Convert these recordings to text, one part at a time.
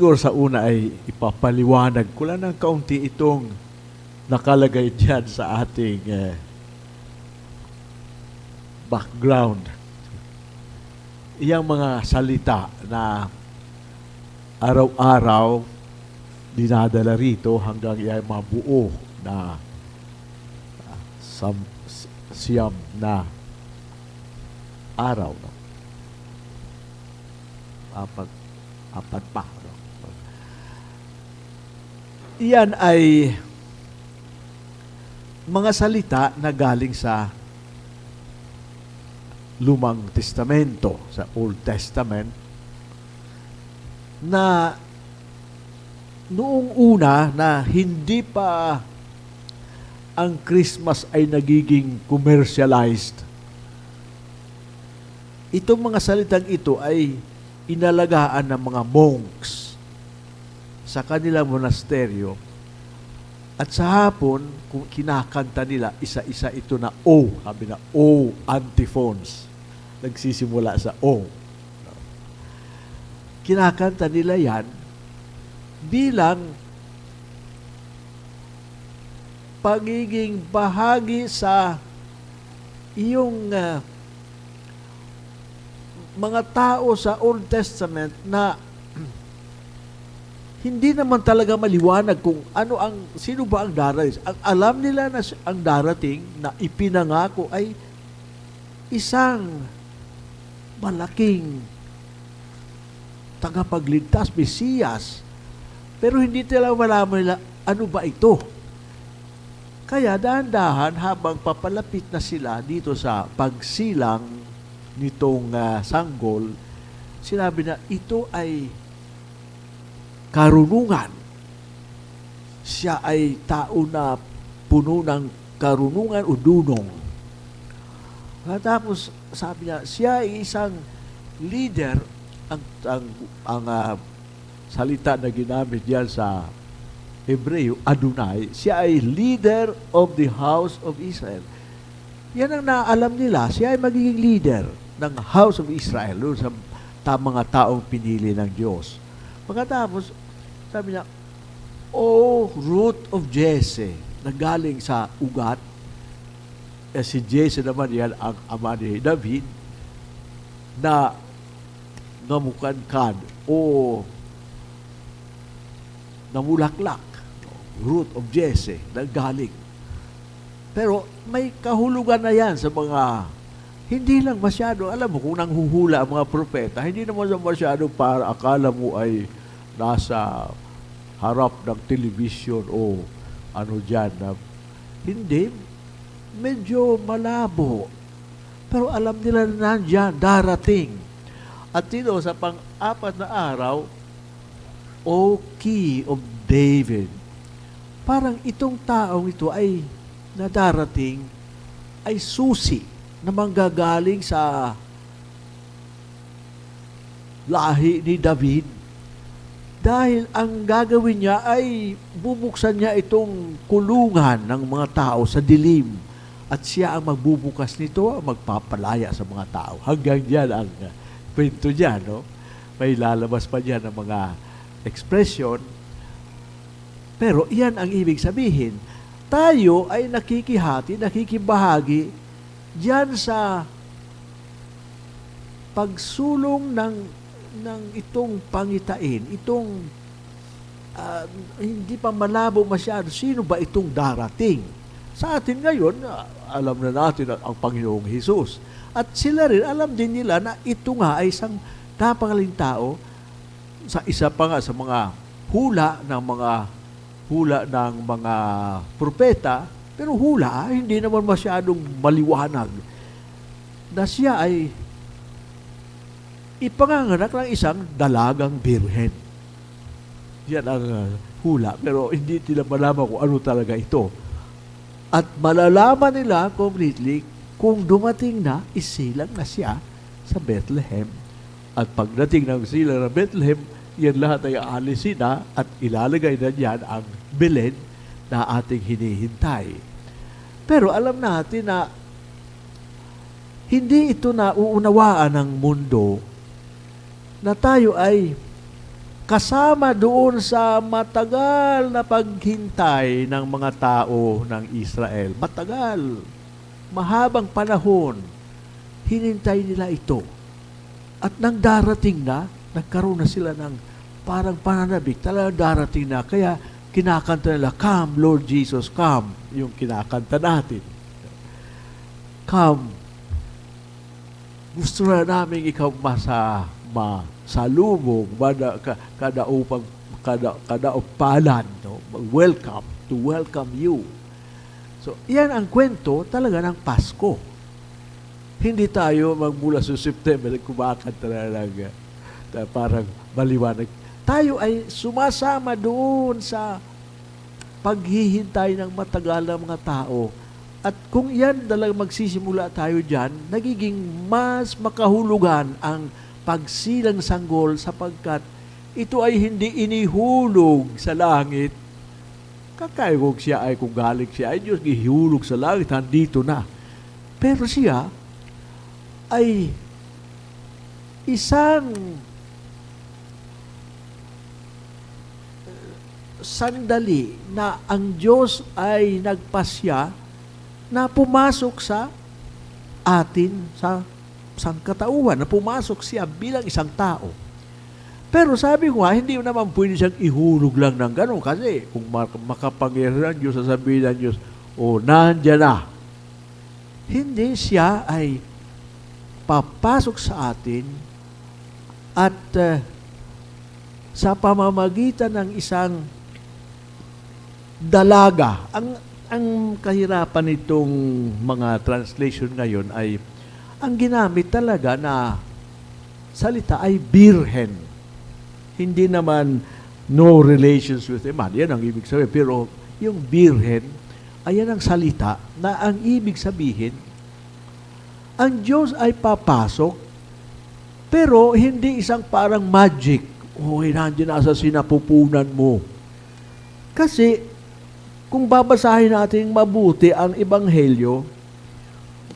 siguro sa una ay ipapaliwanag ko lang ng kaunti itong nakalagay dyan sa ating eh, background. Iyang mga salita na araw-araw dinadala rito hanggang iyang mabuo na ah, sam, siyam na araw. No? Apat, apat pa. Iyan ay mga salita na galing sa Lumang Testamento, sa Old Testament, na noong una na hindi pa ang Christmas ay nagiging commercialized. Itong mga salitang ito ay inalagaan ng mga monks sa kanilang monasteryo at sa hapon, kung kinakanta nila, isa-isa ito na O, sabi na O antiphons nagsisimula sa O. Kinakanta nila yan bilang pagiging bahagi sa iyong uh, mga tao sa Old Testament na hindi naman talaga maliwanag kung ano ang sino ba ang darating. Ang alam nila na ang darating na ipinangako ay isang malaking tagapagligtas, Mesiyas. Pero hindi nila malaman nila, ano ba ito? Kaya dahan-dahan habang papalapit na sila dito sa pagsilang nitong uh, sanggol, sinabi na ito ay karunungan. Siya ay tao na puno ng karunungan o dunong. Tapos sabi niya, siya ay isang leader ang ang, ang uh, salita na ginamit diyan sa Hebreo, Adonai, siya ay leader of the house of Israel. Yan ang naalam nila, siya ay magiging leader ng house of Israel, doon sa mga taong pinili ng Diyos. Pagkatapos, sabi niya, O root of Jesse, na galing sa ugat, eh, si Jesse naman yan ang ama ni David, na namukankan o namulaklak, root of Jesse, nanggaling. Pero may kahulugan na yan sa mga hindi lang masyado, alam mo, kung nanghuhula ang mga propeta, hindi naman masyado para akala mo ay nasa harap ng television o ano dyan. Na, hindi, medyo malabo. Pero alam nila na nandyan, darating. At dito sa pang-apat na araw, O Key of David. Parang itong taong ito ay nadarating ay susi na manggagaling sa lahi ni David. Dahil ang gagawin niya ay bubuksan niya itong kulungan ng mga tao sa dilim. At siya ang magbubukas nito, ang magpapalaya sa mga tao. Hanggang diyan ang kwento niya, no? May lalabas pa diyan ng mga expression. Pero iyan ang ibig sabihin. Tayo ay nakikihati, nakikibahagi diyan sa pagsulong ng ng itong pangitain, itong uh, hindi pa malabo masyado sino ba itong darating. Sa atin ngayon, uh, alam na natin ang Panginoong Hesus. At sila rin, alam din nila na ito nga ay isang napakaling tao sa isa pa nga sa mga hula ng mga hula ng mga propeta, pero hula, hindi naman masyadong maliwanag na siya ay ipanganganak ng isang dalagang birhen. Yan ang uh, hula, pero hindi nila malaman kung ano talaga ito. At malalaman nila completely kung dumating na, isilang na siya sa Bethlehem. At pagdating ng silang ng Bethlehem, yan lahat ay aalisin na at ilalagay na diyan ang Belen na ating hinihintay. Pero alam natin na hindi ito na uunawaan ng mundo na tayo ay kasama doon sa matagal na paghintay ng mga tao ng Israel. Matagal, mahabang panahon, hinintay nila ito. At nang darating na, nagkaroon na sila ng parang pananabik, talagang darating na. Kaya kinakanta nila, Come, Lord Jesus, come. Yung kinakanta natin. Come. Gusto na namin ikaw masa, ma, salubong, kada, kada upang kada, kada upalan, no? welcome, to welcome you. So, yan ang kwento talaga ng Pasko. Hindi tayo magmula sa September, kumakanta na lang, uh, parang maliwanag. Tayo ay sumasama doon sa paghihintay ng matagal ng mga tao. At kung yan talagang magsisimula tayo dyan, nagiging mas makahulugan ang pagsilang sanggol sapagkat ito ay hindi inihulog sa langit. Kakaya kung siya ay kung galing siya ay Diyos ihulog sa langit, nandito na. Pero siya ay isang sandali na ang Diyos ay nagpasya na pumasok sa atin sa sangkatauhan na pumasok siya bilang isang tao. Pero sabi ko nga, hindi naman pwede siyang ihulog lang ng gano'n kasi kung makapangyarihan Diyos, sasabihin ng Diyos, o oh, nandyan na. Hindi siya ay papasok sa atin at uh, sa pamamagitan ng isang dalaga. Ang ang kahirapan nitong mga translation ngayon ay ang ginamit talaga na salita ay birhen. Hindi naman no relations with a man. Yan ang ibig sabihin. Pero yung birhen, ayan ang salita na ang ibig sabihin, ang Diyos ay papasok, pero hindi isang parang magic. Oh, nandiyan na sa sinapupunan mo. Kasi, kung babasahin natin mabuti ang Ebanghelyo,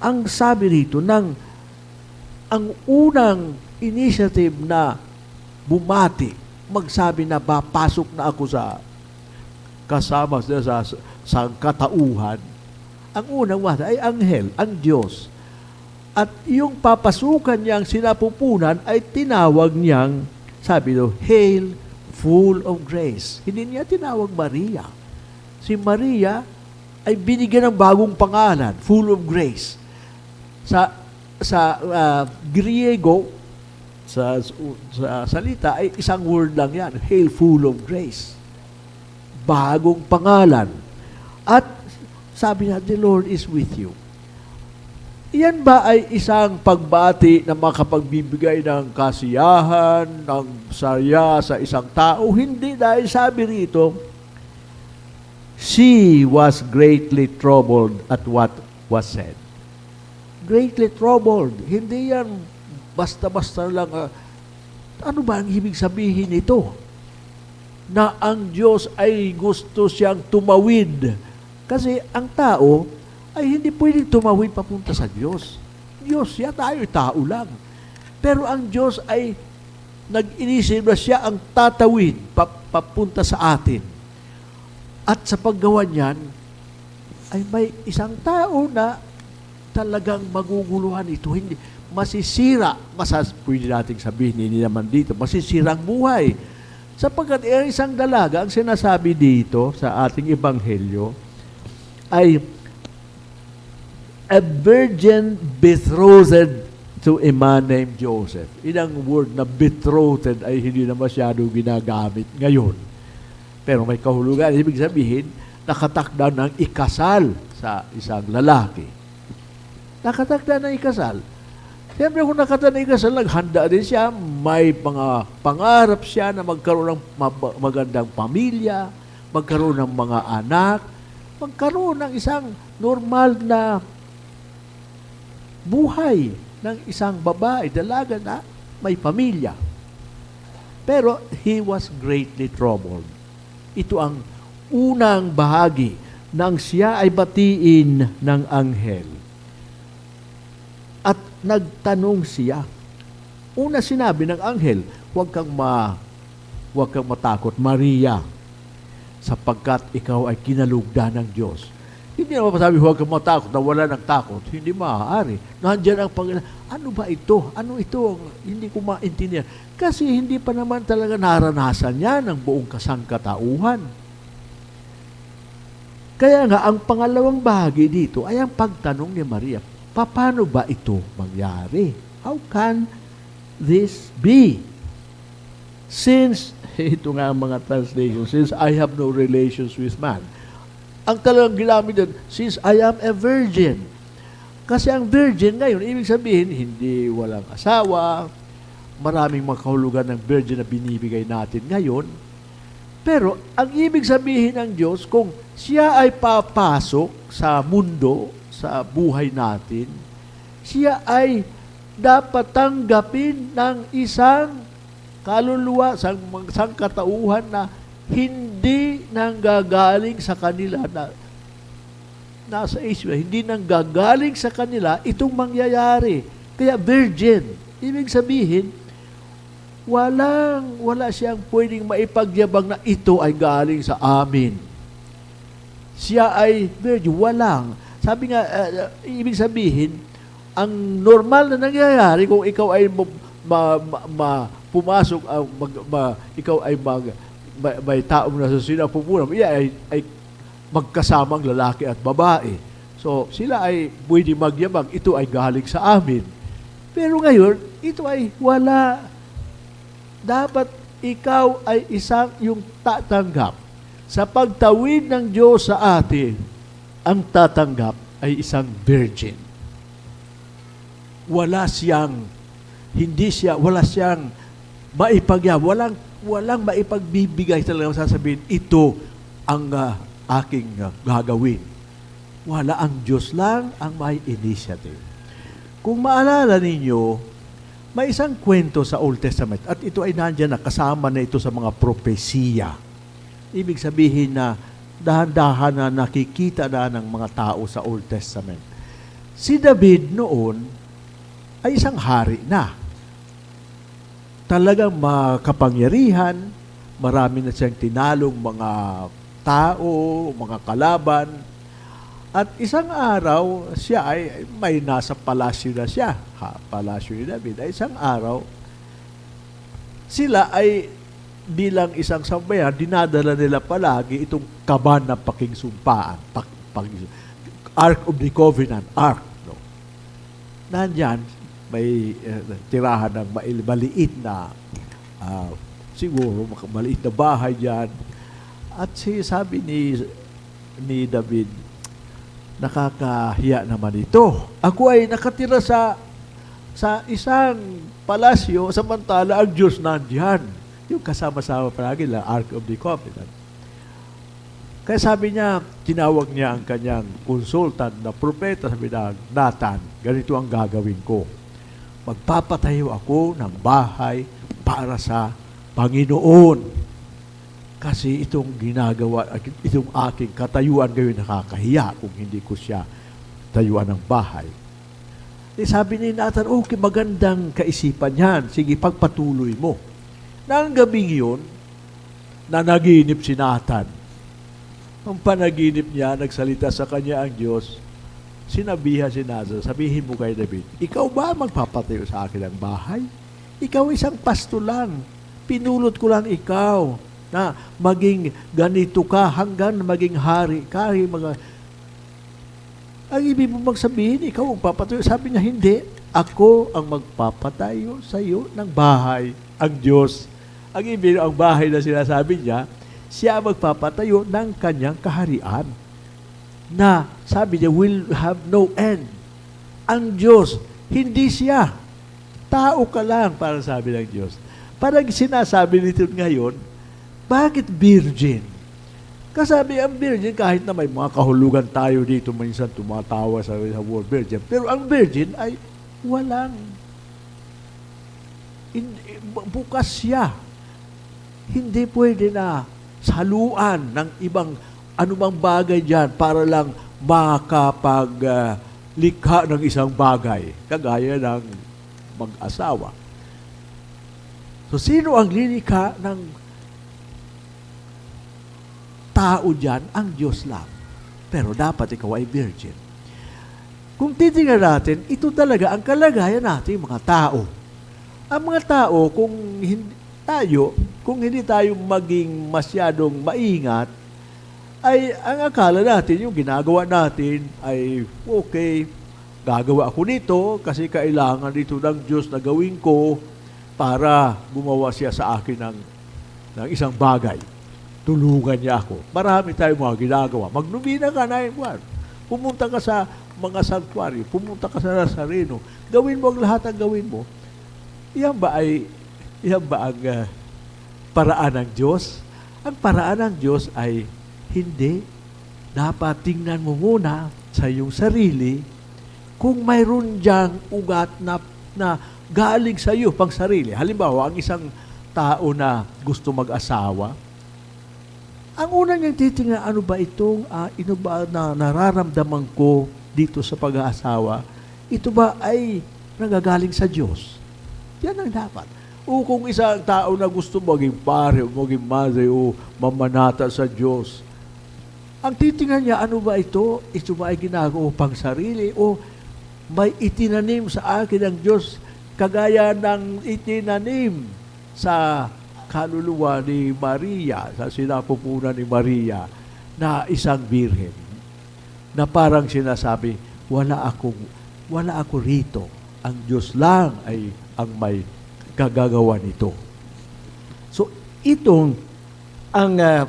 ang sabi rito ng ang unang initiative na bumati, magsabi na papasok na ako sa kasama sa, sa, sa katauhan, ang unang wata ay anghel, ang Diyos. At yung papasukan niyang sinapupunan ay tinawag niyang, sabi do, Hail, full of grace. Hindi niya tinawag Maria. Si Maria ay binigyan ng bagong pangalan, full of grace. Sa sa uh, Griego sa, sa salita ay isang word lang yan, hail full of grace. Bagong pangalan. At sabi na, the Lord is with you. Iyan ba ay isang pagbati na makapagbibigay ng kasiyahan, ng saya sa isang tao? Hindi dahil sabi rito, she was greatly troubled at what was said greatly troubled. Hindi yan basta-basta lang. Uh, ano ba ang ibig sabihin nito? Na ang Diyos ay gusto siyang tumawid. Kasi ang tao ay hindi pwedeng tumawid papunta sa Diyos. Diyos siya, tayo tao lang. Pero ang Diyos ay nag-inisip na siya ang tatawid papunta sa atin. At sa paggawa niyan, ay may isang tao na talagang maguguluhan ito. Hindi, masisira, masas, pwede nating sabihin, hindi naman dito, masisira ang buhay. Sapagkat ang isang dalaga, ang sinasabi dito sa ating ebanghelyo, ay a virgin betrothed to a man named Joseph. Inang word na betrothed ay hindi na masyado ginagamit ngayon. Pero may kahulugan. Ibig sabihin, nakatakda ng ikasal sa isang lalaki nakatagda na ikasal. Siyempre kung nakatagda na ikasal, naghanda din siya, may mga pangarap siya na magkaroon ng magandang pamilya, magkaroon ng mga anak, magkaroon ng isang normal na buhay ng isang babae, dalaga na may pamilya. Pero he was greatly troubled. Ito ang unang bahagi nang siya ay batiin ng anghel nagtanong siya. Una sinabi ng anghel, huwag kang ma huwag kang matakot, Maria, sapagkat ikaw ay kinalugdan ng Diyos. Hindi naman masabi, huwag kang matakot na wala ng takot. Hindi maaari. Nandiyan ang Panginoon. Ano ba ito? Ano ito? Hindi ko maintindihan. Kasi hindi pa naman talaga naranasan niya ng buong kasangkatauhan. Kaya nga, ang pangalawang bahagi dito ay ang pagtanong ni Maria, paano ba ito mangyari? How can this be? Since, ito nga ang mga translation, since I have no relations with man. Ang talagang ginamit doon, since I am a virgin. Kasi ang virgin ngayon, ibig sabihin, hindi walang asawa, maraming mga kahulugan ng virgin na binibigay natin ngayon. Pero ang ibig sabihin ng Diyos, kung siya ay papasok sa mundo, sa buhay natin, siya ay dapat tanggapin ng isang kaluluwa, sang, sang katauhan na hindi nanggagaling sa kanila na nasa Asia, hindi nanggagaling sa kanila itong mangyayari. Kaya virgin, ibig sabihin, walang, wala siyang pwedeng maipagyabang na ito ay galing sa amin. Siya ay virgin, walang. Sabi nga, uh, ibig sabihin, ang normal na nangyayari kung ikaw ay ma, ma, ma, pumasok, uh, mag, ma, ikaw ay mag, may, may taong nasa sila pupunang, iya ay, ay magkasamang lalaki at babae. So, sila ay pwede magyabang, ito ay galing sa amin. Pero ngayon, ito ay wala dapat ikaw ay isang yung tatanggap. Sa pagtawid ng Diyos sa atin, ang tatanggap ay isang virgin. Wala siyang, hindi siya, wala siyang maipagya, walang, walang maipagbibigay talaga sasabihin, ito ang uh, aking uh, gagawin. Wala ang Diyos lang ang may initiative. Kung maalala ninyo, may isang kwento sa Old Testament at ito ay nandiyan na kasama na ito sa mga propesiya. Ibig sabihin na dahan-dahan na nakikita na ng mga tao sa Old Testament. Si David noon ay isang hari na. Talagang makapangyarihan, marami na siyang tinalong mga tao, mga kalaban, at isang araw, siya ay may nasa palasyo na siya. Ha, palasyo ni David. Ay isang araw, sila ay bilang isang sambayan, dinadala nila palagi itong kaban ng pakingsumpaan. Pak, pak, Ark of the Covenant, Ark. No? Nandyan, may uh, tirahan ng maliit na, uh, siguro, maliit na bahay dyan. At si, sabi ni, ni David, nakakahiya naman ito. Ako ay nakatira sa sa isang palasyo, samantala ang Diyos nandiyan. Yung kasama-sama palagi lang, Ark of the Covenant. Kaya sabi niya, tinawag niya ang kanyang consultant na propeta, sabi na, Nathan, ganito ang gagawin ko. Magpapatayo ako ng bahay para sa Panginoon. Kasi itong ginagawa, itong aking katayuan ngayon nakakahiya kung hindi ko siya tayuan ng bahay. Eh, sabi ni Nathan, okay, magandang kaisipan yan. Sige, pagpatuloy mo. Nang gabing yun, nanaginip si Nathan. Ang panaginip niya, nagsalita sa kanya ang Diyos, sinabihan si Nathan, sabihin mo kay David, ikaw ba magpapatayo sa akin ng bahay? Ikaw isang pasto lang. Pinulot ko lang ikaw na maging ganito ka hanggang maging hari. Kari mga... Ang ibig mo magsabihin, ikaw ang papatayo. Sabi niya, hindi. Ako ang magpapatayo sa iyo ng bahay. Ang Diyos. Ang ibig, ang bahay na sinasabi niya, siya magpapatayo ng kanyang kaharian. Na, sabi niya, will have no end. Ang Diyos, hindi siya. Tao ka lang, para sabi ng Diyos. Parang sinasabi nito ngayon, bakit virgin? Kasabi ang virgin, kahit na may mga kahulugan tayo dito, minsan tumatawa sa, sa word virgin, pero ang virgin ay walang in, bukas siya. Hindi pwede na saluan ng ibang anumang bagay dyan para lang makapag uh, ng isang bagay, kagaya ng mag-asawa. So, sino ang lilikha ng tao dyan, ang Diyos lang. Pero dapat ikaw ay virgin. Kung titingnan natin, ito talaga ang kalagayan natin mga tao. Ang mga tao, kung hindi tayo, kung hindi tayo maging masyadong maingat, ay ang akala natin, yung ginagawa natin ay okay, gagawa ako nito kasi kailangan dito ng Diyos na gawin ko para gumawa siya sa akin ng, ng isang bagay. Tulungan niya ako. Marami tayong mga ginagawa. Magnumina ka na buwan. Pumunta ka sa mga sanctuary. Pumunta ka sa Nazareno. Gawin mo ang lahat ang gawin mo. Iyan ba ay iyan ba ang uh, paraan ng Diyos? Ang paraan ng Diyos ay hindi. Dapat tingnan mo muna sa iyong sarili kung mayroon diyang ugat na, na galing sa iyo pang sarili. Halimbawa, ang isang tao na gusto mag-asawa, ang una niyang titingnan, ano ba itong, uh, ino ba na nararamdaman ko dito sa pag-aasawa? Ito ba ay nagagaling sa Diyos? Yan ang dapat. O kung isang tao na gusto maging pare, o maging madre, o mamanata sa Diyos, ang titingnan niya, ano ba ito? Ito ba ay ginagawa pang sarili? O may itinanim sa akin ng Diyos kagaya ng itinanim sa kaluluwa ni Maria, sa sinapupunan ni Maria, na isang birhen, na parang sinasabi, wala akong, wala ako rito. Ang Diyos lang ay ang may kagagawa nito. So, itong ang uh,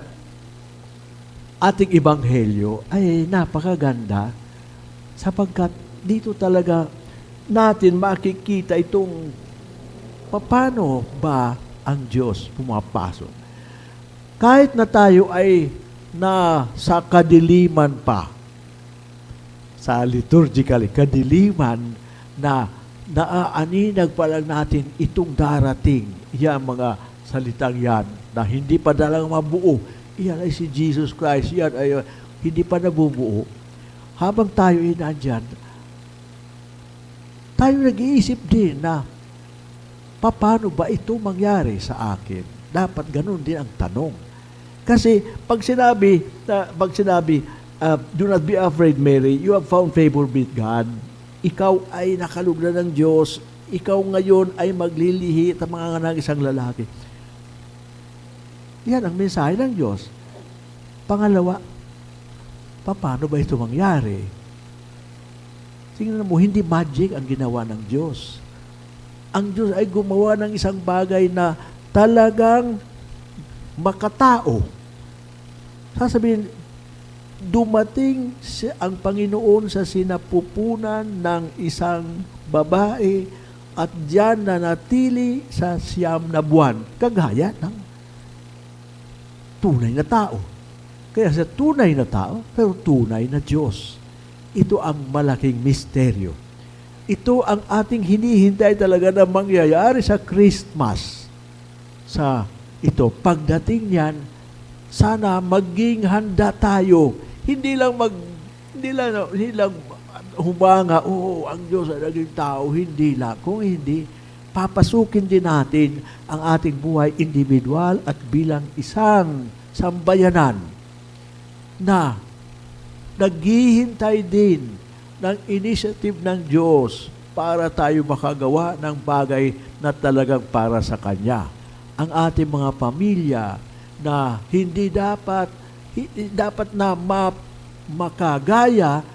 ating ibanghelyo ay napakaganda sapagkat dito talaga natin makikita itong paano ba ang Diyos pumapasok. Kahit na tayo ay na sa kadiliman pa, sa liturgically, kadiliman na naaaninag pa lang natin itong darating, yan mga salitang yan, na hindi pa dalang mabuo, Iyan ay si Jesus Christ. Yan ay uh, hindi pa nabubuo. Habang tayo ay nandyan, tayo nag-iisip din na paano ba ito mangyari sa akin? Dapat ganun din ang tanong. Kasi pag sinabi, uh, pag sinabi, uh, do not be afraid, Mary, you have found favor with God. Ikaw ay nakalugna ng Diyos. Ikaw ngayon ay maglilihi at mga ng isang lalaki yan ang mensahe ng Diyos. Pangalawa, paano ba ito mangyari? Tingnan mo, hindi magic ang ginawa ng Diyos. Ang Diyos ay gumawa ng isang bagay na talagang makatao. Sasabihin, dumating si, ang Panginoon sa sinapupunan ng isang babae at diyan na natili sa siyam na buwan, kagaya ng tunay na tao. Kaya sa tunay na tao, pero tunay na Diyos. Ito ang malaking misteryo. Ito ang ating hinihintay talaga na mangyayari sa Christmas. Sa ito, pagdating niyan, sana maging handa tayo. Hindi lang mag hindi lang, hindi lang humanga, oh, ang Diyos ay naging tao. Hindi lang. Kung hindi, papasukin din natin ang ating buhay individual at bilang isang sambayanan na naghihintay din ng initiative ng Diyos para tayo makagawa ng bagay na talagang para sa Kanya. Ang ating mga pamilya na hindi dapat dapat na ma, makagaya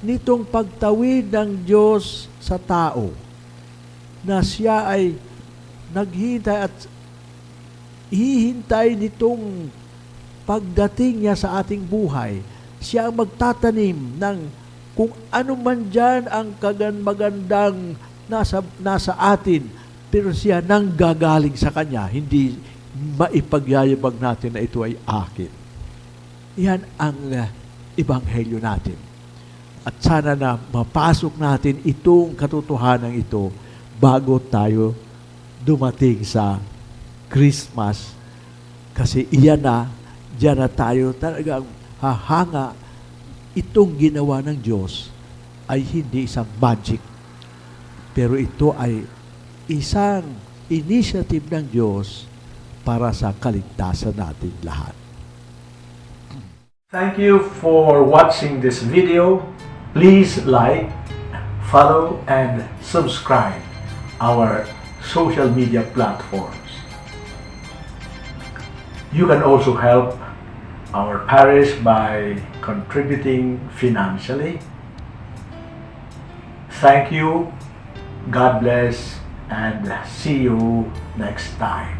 nitong pagtawid ng Diyos sa tao na siya ay naghihintay at hihintay nitong pagdating niya sa ating buhay, siya ang magtatanim ng kung ano man dyan ang kagan magandang nasa, nasa atin, pero siya nang gagaling sa Kanya, hindi maipagyayabag natin na ito ay akin. Yan ang uh, ebanghelyo natin. At sana na mapasok natin itong katotohanan ito bago tayo dumating sa Christmas kasi iyan na, diyan na tayo talagang hahanga itong ginawa ng Diyos ay hindi isang magic. Pero ito ay isang initiative ng Diyos para sa kaligtasan natin lahat. Thank you for watching this video. Please like, follow, and subscribe our social media platforms. You can also help our parish by contributing financially. Thank you, God bless, and see you next time.